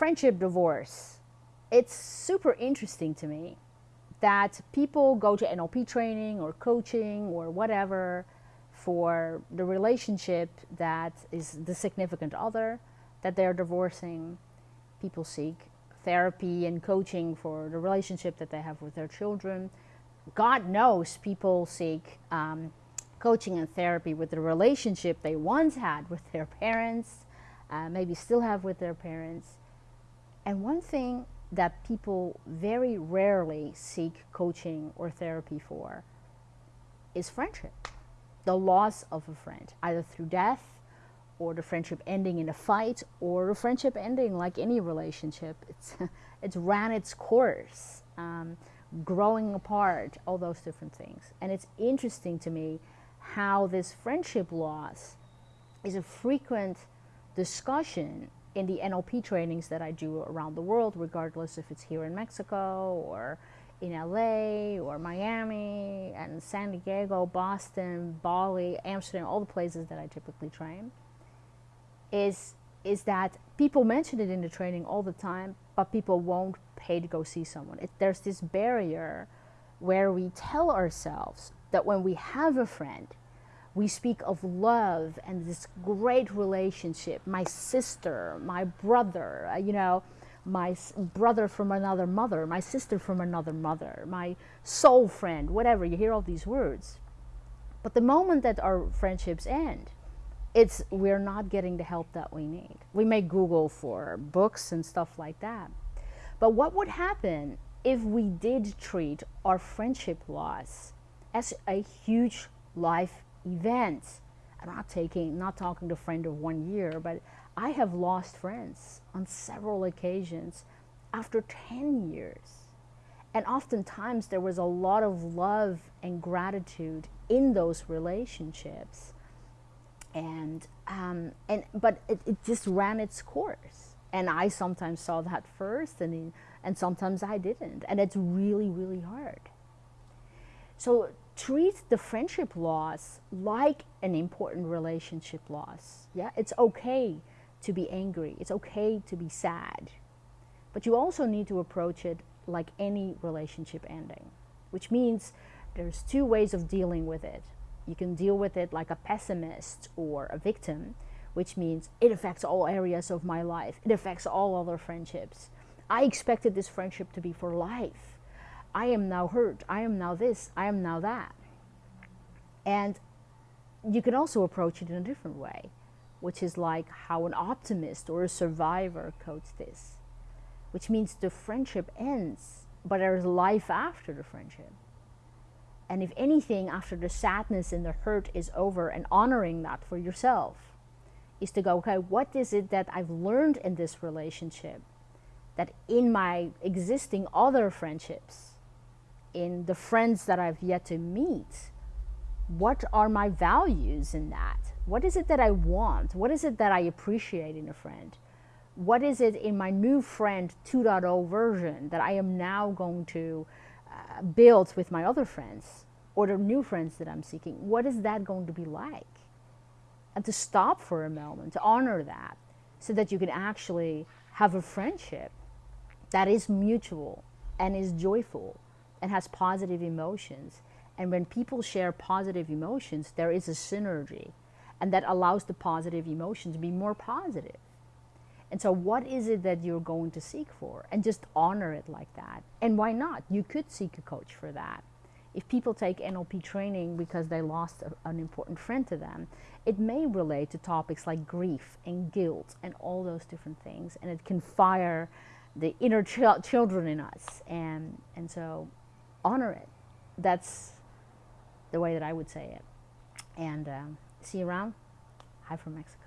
friendship divorce. It's super interesting to me that people go to NLP training or coaching or whatever for the relationship that is the significant other that they're divorcing. People seek therapy and coaching for the relationship that they have with their children. God knows people seek um, coaching and therapy with the relationship they once had with their parents, uh, maybe still have with their parents. And one thing that people very rarely seek coaching or therapy for is friendship. The loss of a friend, either through death or the friendship ending in a fight or the friendship ending like any relationship. It's, it's ran its course, um, growing apart, all those different things. And it's interesting to me how this friendship loss is a frequent discussion in the NLP trainings that I do around the world, regardless if it's here in Mexico or in LA or Miami and San Diego, Boston, Bali, Amsterdam, all the places that I typically train, is, is that people mention it in the training all the time, but people won't pay to go see someone. It, there's this barrier where we tell ourselves that when we have a friend, we speak of love and this great relationship. My sister, my brother, uh, you know, my brother from another mother, my sister from another mother, my soul friend, whatever. You hear all these words. But the moment that our friendships end, it's we're not getting the help that we need. We may Google for books and stuff like that. But what would happen if we did treat our friendship loss as a huge life events. I'm not taking, not talking to a friend of one year, but I have lost friends on several occasions after 10 years. And oftentimes there was a lot of love and gratitude in those relationships. And, um, and but it, it just ran its course. And I sometimes saw that first and, and sometimes I didn't. And it's really, really hard. So treat the friendship loss like an important relationship loss. Yeah, it's okay to be angry. It's okay to be sad. But you also need to approach it like any relationship ending, which means there's two ways of dealing with it. You can deal with it like a pessimist or a victim, which means it affects all areas of my life. It affects all other friendships. I expected this friendship to be for life. I am now hurt, I am now this, I am now that. And you can also approach it in a different way, which is like how an optimist or a survivor codes this, which means the friendship ends, but there's life after the friendship. And if anything, after the sadness and the hurt is over and honoring that for yourself, is to go, okay, what is it that I've learned in this relationship that in my existing other friendships in the friends that I've yet to meet, what are my values in that? What is it that I want? What is it that I appreciate in a friend? What is it in my new friend 2.0 version that I am now going to uh, build with my other friends or the new friends that I'm seeking? What is that going to be like? And to stop for a moment, to honor that, so that you can actually have a friendship that is mutual and is joyful and has positive emotions. And when people share positive emotions, there is a synergy. And that allows the positive emotion to be more positive. And so what is it that you're going to seek for? And just honor it like that. And why not? You could seek a coach for that. If people take NLP training because they lost a, an important friend to them, it may relate to topics like grief and guilt and all those different things. And it can fire the inner ch children in us. And, and so honor it. That's the way that I would say it. And um, see you around. Hi from Mexico.